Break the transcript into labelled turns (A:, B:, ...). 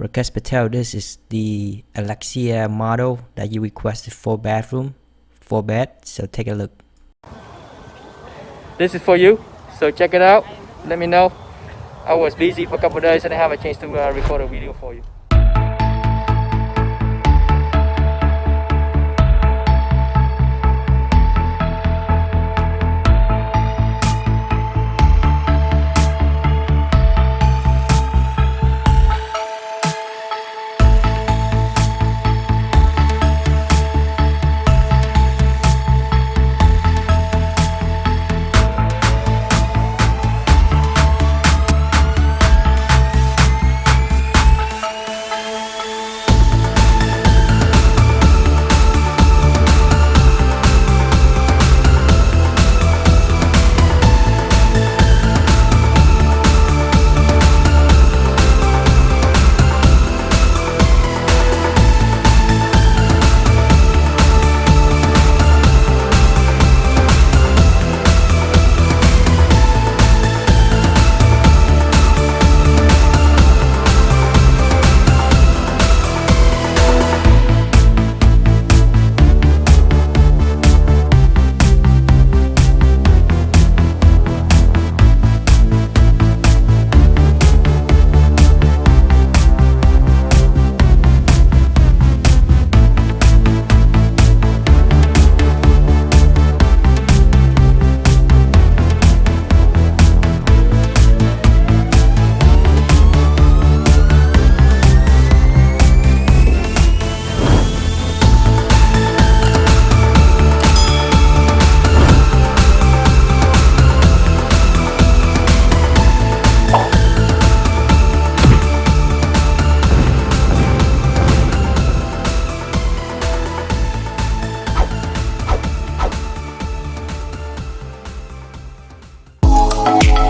A: Rakesh Patel, this is the Alexia model that you requested for bathroom, for bed. So take a look.
B: This is for you. So check it out. Let me know. I was busy for a couple days and I have a chance to uh, record a video for you.
C: Bye.